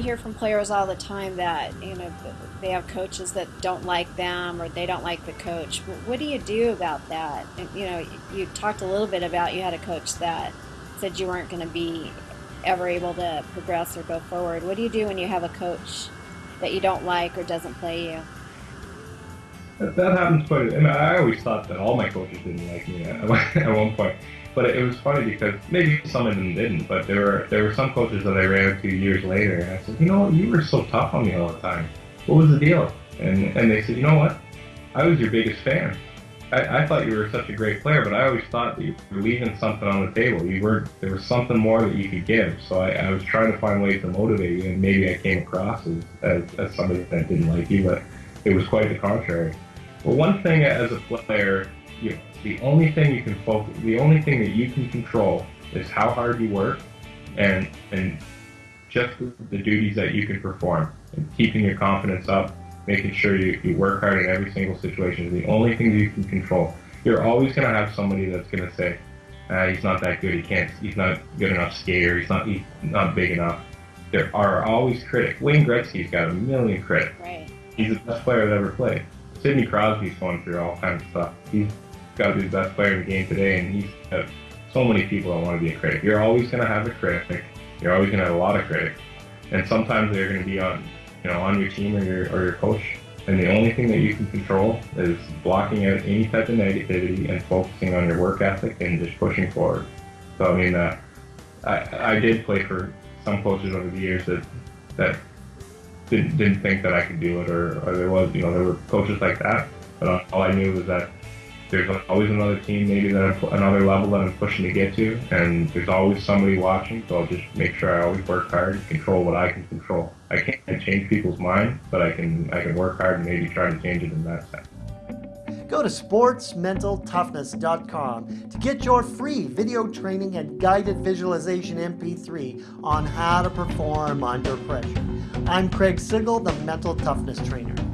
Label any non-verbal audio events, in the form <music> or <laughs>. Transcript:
hear from players all the time that you know they have coaches that don't like them or they don't like the coach. What do you do about that? You know, you talked a little bit about you had a coach that said you weren't going to be ever able to progress or go forward. What do you do when you have a coach that you don't like or doesn't play you? That, happens quite. I, mean, I always thought that all my coaches didn't like me at <laughs> one point. But it was funny because maybe some of them didn't, but there were there were some coaches that I ran into years later, and I said, you know what, you were so tough on me all the time. What was the deal? And and they said, you know what, I was your biggest fan. I, I thought you were such a great player, but I always thought that you were leaving something on the table. You were there was something more that you could give. So I, I was trying to find ways to motivate you, and maybe I came across as, as, as somebody that didn't like you, but it was quite the contrary. Well, one thing as a player, you the only thing you can focus, the only thing that you can control is how hard you work and and just the duties that you can perform and keeping your confidence up, making sure you, you work hard in every single situation is the only thing you can control. You're always going to have somebody that's going to say, ah, he's not that good, he can't, he's not good enough skater, he's not, he's not big enough. There are always critics. Wayne Gretzky's got a million critics. Right. He's the best player that ever played. Sidney Crosby's going through all kinds of stuff. He's got to be the best player in the game today, and he's got so many people that want to be a critic. You're always going to have a critic. You're always going to have a lot of critics, and sometimes they're going to be on, you know, on your team or your or your coach. And the only thing that you can control is blocking out any type of negativity and focusing on your work ethic and just pushing forward. So I mean, uh, I I did play for some coaches over the years that that didn't didn't think that I could do it, or, or there was you know there were coaches like that. But all I knew was that there's always another team, maybe that I'm, another level that I'm pushing to get to, and there's always somebody watching. So I'll just make sure I always work hard and control what I can control. I can't change people's mind, but I can I can work hard and maybe try to change it in that sense. Go to sportsmentaltoughness.com to get your free video training and guided visualization MP3 on how to perform under pressure. I'm Craig Sigl, the Mental Toughness Trainer.